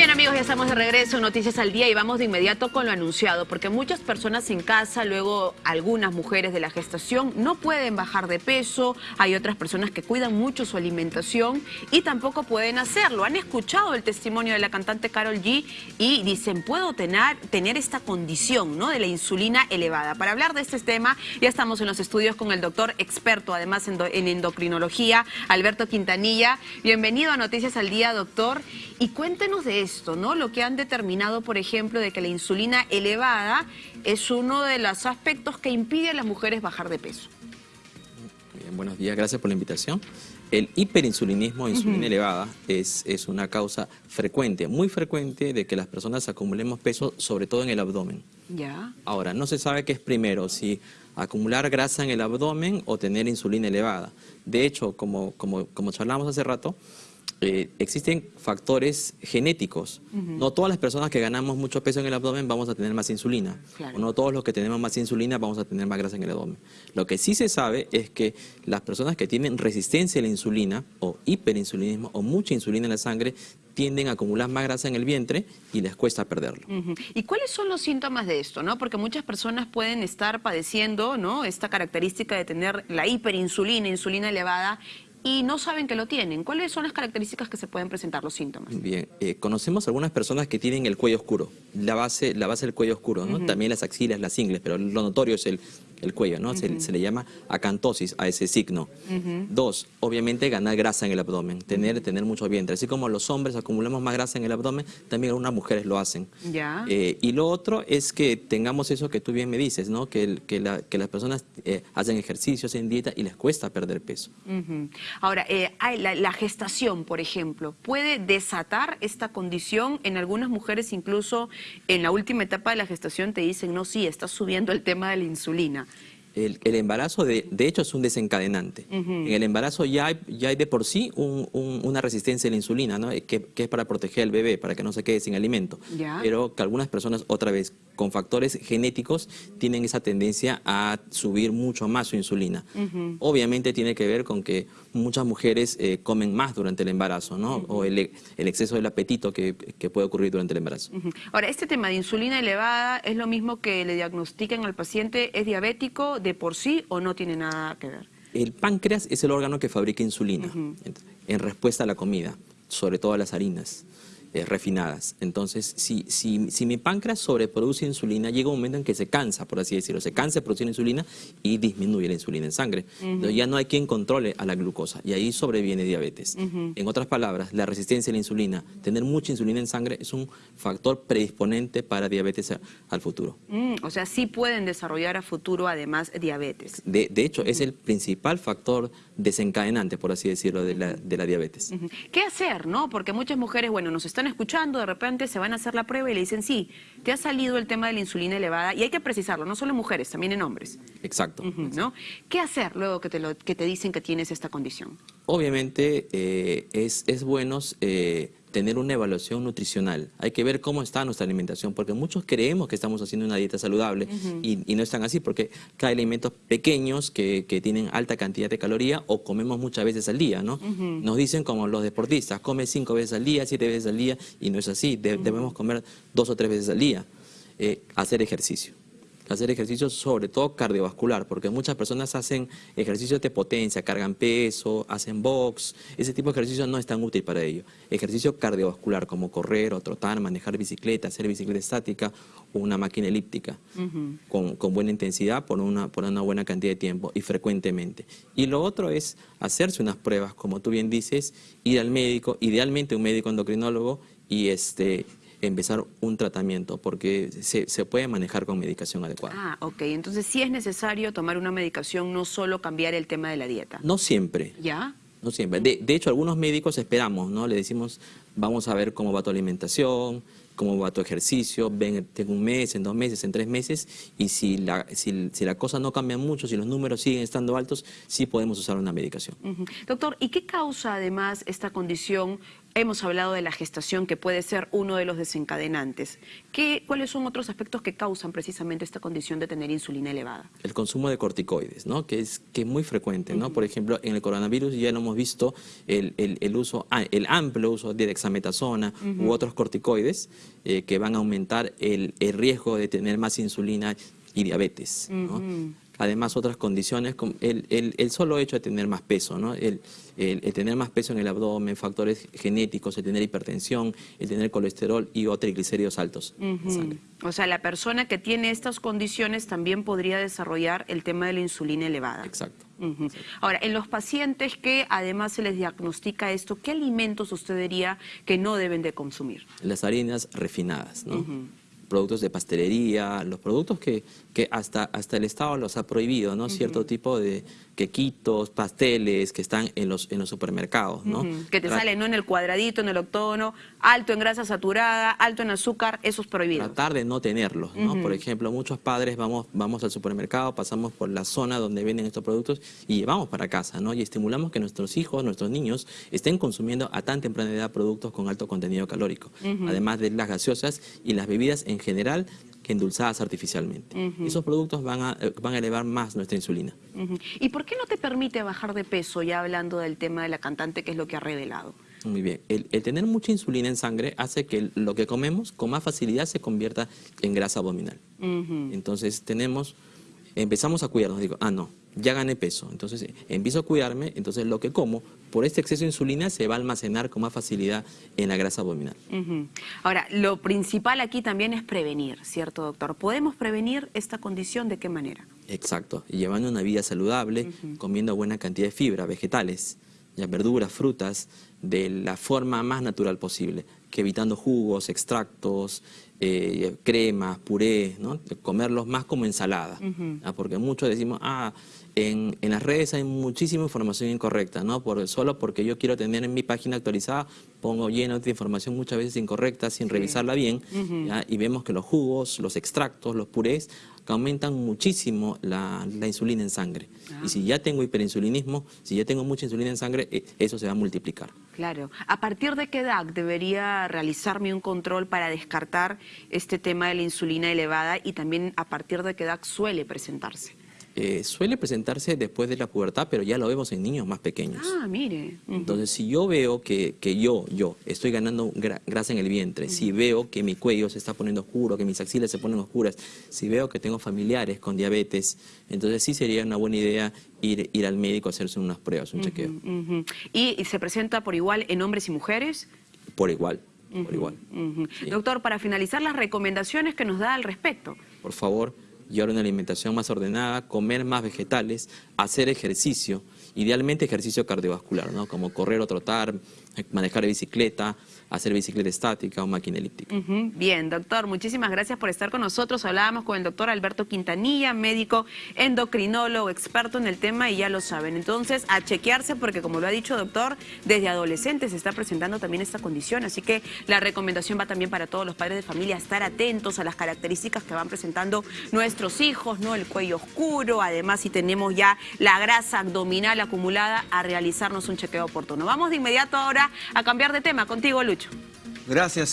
Bien amigos, ya estamos de regreso en Noticias al Día y vamos de inmediato con lo anunciado, porque muchas personas en casa, luego algunas mujeres de la gestación, no pueden bajar de peso, hay otras personas que cuidan mucho su alimentación y tampoco pueden hacerlo. Han escuchado el testimonio de la cantante Carol G y dicen, puedo tener, tener esta condición ¿no? de la insulina elevada. Para hablar de este tema, ya estamos en los estudios con el doctor experto, además en, en endocrinología, Alberto Quintanilla. Bienvenido a Noticias al Día, doctor, y cuéntenos de esto, ¿no? Lo que han determinado, por ejemplo, de que la insulina elevada es uno de los aspectos que impide a las mujeres bajar de peso. Bien, buenos días, gracias por la invitación. El hiperinsulinismo, insulina elevada, es, es una causa frecuente, muy frecuente, de que las personas acumulemos peso, sobre todo en el abdomen. Ya. Ahora, no se sabe qué es primero, si acumular grasa en el abdomen o tener insulina elevada. De hecho, como, como, como charlamos hace rato, eh, existen factores genéticos. No todas las personas que ganamos mucho peso en el abdomen vamos a tener más insulina. O no todos los que tenemos más insulina vamos a tener más grasa en el abdomen. Lo que sí se sabe es que las personas que tienen resistencia a la insulina o hiperinsulinismo o mucha insulina en la sangre tienden a acumular más grasa en el vientre y les cuesta perderlo. ¿Y cuáles son los síntomas de esto? ¿no? Porque muchas personas pueden estar padeciendo ¿no? esta característica de tener la hiperinsulina, insulina elevada y no saben que lo tienen. ¿Cuáles son las características que se pueden presentar, los síntomas? Bien, eh, conocemos algunas personas que tienen el cuello oscuro, la base, la base del cuello oscuro, ¿no? También las axilas, las ingles, pero lo notorio es el, el cuello, ¿no? se, le llama acantosis a ese signo. Dos, obviamente ganar grasa en el abdomen, tener, tener mucho vientre. Así como los hombres acumulamos más grasa en el abdomen, también algunas mujeres lo hacen. Ya. Eh, y lo otro es que tengamos eso que tú bien me dices, ¿no? Que, que, las personas eh, hacen ejercicios, en dieta y les cuesta perder peso. Ahora, eh, la, la gestación, por ejemplo, ¿puede desatar esta condición? En algunas mujeres incluso en la última etapa de la gestación te dicen, no, sí, está subiendo el tema de la insulina. El, embarazo, de, de, hecho, es un desencadenante. En el embarazo ya hay, ya hay de por sí una resistencia a la insulina, ¿no? que, es para proteger al bebé, para que no se quede sin alimento. Pero que algunas personas, otra vez, con factores genéticos, tienen esa tendencia a subir mucho más su insulina. Obviamente tiene que ver con que muchas mujeres eh, comen más durante el embarazo, ¿no? O el, el, exceso del apetito que, que, puede ocurrir durante el embarazo. Ahora, este tema de insulina elevada es lo mismo que le diagnostiquen al paciente, ¿es diabético de por sí o no tiene nada que ver? El páncreas es el órgano que fabrica insulina en respuesta a la comida, sobre todo a las harinas. Eh, refinadas. Entonces, si, si, si, mi páncreas sobreproduce insulina, llega un momento en que se cansa, por así decirlo, se cansa de producir insulina y disminuye la insulina en sangre. Entonces, ya no hay quien controle a la glucosa y ahí sobreviene diabetes. En otras palabras, la resistencia a la insulina, tener mucha insulina en sangre es un factor predisponente para diabetes al futuro. Mm, o sea, sí pueden desarrollar a futuro además diabetes. De, de hecho, es el principal factor desencadenante, por así decirlo, de la, de la diabetes. ¿Qué hacer, no? Porque muchas mujeres, bueno, nos están escuchando, de repente se van a hacer la prueba y le dicen, sí, te ha salido el tema de la insulina elevada, y hay que precisarlo, no solo en mujeres, también en hombres. Exacto. ¿no? ¿Qué hacer luego que te, lo, que te dicen que tienes esta condición? Obviamente eh, es, es bueno... Eh, tener una evaluación nutricional. Hay que ver cómo está nuestra alimentación, porque muchos creemos que estamos haciendo una dieta saludable y, no están así, porque hay alimentos pequeños que, tienen alta cantidad de calorías o comemos muchas veces al día, ¿no? Nos dicen como los deportistas, come cinco veces al día, siete veces al día, y no es así, debemos comer dos o tres veces al día. Eh, hacer ejercicio hacer ejercicios sobre todo cardiovascular, porque muchas personas hacen ejercicios de potencia, cargan peso, hacen box, ese tipo de ejercicios no es tan útil para ello. Ejercicio cardiovascular como correr o trotar, manejar bicicleta, hacer bicicleta estática o una máquina elíptica con, buena intensidad por una, por una buena cantidad de tiempo y frecuentemente. Y lo otro es hacerse unas pruebas, como tú bien dices, ir al médico, idealmente un médico endocrinólogo y este empezar un tratamiento porque se, se, puede manejar con medicación adecuada. Ah, ok. Entonces sí es necesario tomar una medicación, no solo cambiar el tema de la dieta. No siempre. ¿Ya? No siempre. De, de hecho, algunos médicos esperamos, ¿no? Le decimos, vamos a ver cómo va tu alimentación, cómo va tu ejercicio, ven en un mes, en dos meses, en tres meses, y si la, si, la cosa no cambia mucho, si los números siguen estando altos, sí podemos usar una medicación. Doctor, ¿y qué causa además esta condición Hemos hablado de la gestación que puede ser uno de los desencadenantes. ¿Qué, ¿Cuáles son otros aspectos que causan precisamente esta condición de tener insulina elevada? El consumo de corticoides, ¿no? que, es, que es muy frecuente. ¿no? Por ejemplo, en el coronavirus ya lo hemos visto el, el, uso, ah, el amplio uso de dexametasona u otros corticoides eh, que van a aumentar el, el, riesgo de tener más insulina y diabetes. ¿no? Además otras condiciones, el, el, el, solo hecho de tener más peso, ¿no? el, el, tener más peso en el abdomen, factores genéticos, el tener hipertensión, el tener colesterol y o triglicéridos altos. O sea, la persona que tiene estas condiciones también podría desarrollar el tema de la insulina elevada. Exacto. Ahora, en los pacientes que además se les diagnostica esto, ¿qué alimentos usted diría que no deben de consumir? Las harinas refinadas, ¿no? Productos de pastelería, los productos que, que hasta, hasta el Estado los ha prohibido, ¿no? Cierto tipo de quequitos, pasteles que están en los, en los supermercados, ¿no? Que te salen, ¿no? En el cuadradito, en el octógono, alto en grasa saturada, alto en azúcar, eso es prohibido. Tratar de no tenerlos, ¿no? Por ejemplo, muchos padres vamos, vamos al supermercado, pasamos por la zona donde venden estos productos y llevamos para casa, ¿no? Y estimulamos que nuestros hijos, nuestros niños, estén consumiendo a tan temprana edad productos con alto contenido calórico, además de las gaseosas y las bebidas en general que endulzadas artificialmente. Esos productos van a, eh, van a elevar más nuestra insulina. ¿Y por qué no te permite bajar de peso, ya hablando del tema de la cantante, que es lo que ha revelado? Muy bien. El, tener mucha insulina en sangre hace que lo que comemos con más facilidad se convierta en grasa abdominal. Entonces tenemos, empezamos a cuidarnos, digo, ah, no, ya gané peso, entonces empiezo a cuidarme, entonces lo que como por este exceso de insulina se va a almacenar con más facilidad en la grasa abdominal. Ahora, lo principal aquí también es prevenir, ¿cierto, doctor? ¿Podemos prevenir esta condición de qué manera? Exacto, llevando una vida saludable, comiendo buena cantidad de fibra, vegetales, ya verduras, frutas, de la forma más natural posible, que evitando jugos, extractos, eh, cremas, purés, ¿no? comerlos más como ensalada, porque muchos decimos, ah, en, en, las redes hay muchísima información incorrecta, ¿no? Por, solo porque yo quiero tener en mi página actualizada, pongo lleno de información muchas veces incorrecta sin revisarla bien, y vemos que los jugos, los extractos, los purés aumentan muchísimo la, insulina en sangre. Y si ya tengo hiperinsulinismo, si ya tengo mucha insulina en sangre, eh, eso se va a multiplicar. Claro. ¿A partir de qué edad debería realizarme un control para descartar este tema de la insulina elevada y también a partir de qué edad suele presentarse? Eh, suele presentarse después de la pubertad, pero ya lo vemos en niños más pequeños. Ah, mire. Entonces, si yo veo que, que, yo, yo, estoy ganando grasa en el vientre, si veo que mi cuello se está poniendo oscuro, que mis axilas se ponen oscuras, si veo que tengo familiares con diabetes, entonces sí sería una buena idea ir, ir al médico a hacerse unas pruebas, un chequeo. ¿Y, se presenta por igual en hombres y mujeres? Por igual. Por igual. Doctor, para finalizar, las recomendaciones que nos da al respecto. Por favor, llevar una alimentación más ordenada, comer más vegetales, hacer ejercicio, idealmente ejercicio cardiovascular, ¿no? como correr o trotar, manejar bicicleta, hacer bicicleta estática o máquina elíptica. Bien, doctor, muchísimas gracias por estar con nosotros. Hablábamos con el doctor Alberto Quintanilla, médico endocrinólogo, experto en el tema y ya lo saben. Entonces, a chequearse porque como lo ha dicho doctor, desde adolescentes se está presentando también esta condición. Así que la recomendación va también para todos los padres de familia, estar atentos a las características que van presentando nuestros hijos, ¿no? El cuello oscuro, además si tenemos ya la grasa abdominal acumulada, a realizarnos un chequeo oportuno. Vamos de inmediato ahora a cambiar de tema. Contigo, Lucho. Gracias.